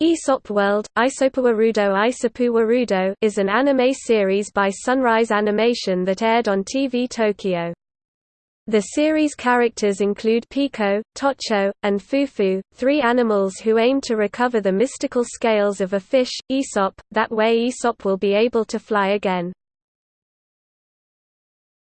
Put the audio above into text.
Aesop World, Isopuwarudo Isopuwarudo is an anime series by Sunrise Animation that aired on TV Tokyo. The series characters include Pico, Tocho, and Fufu, three animals who aim to recover the mystical scales of a fish, Aesop, that way Aesop will be able to fly again.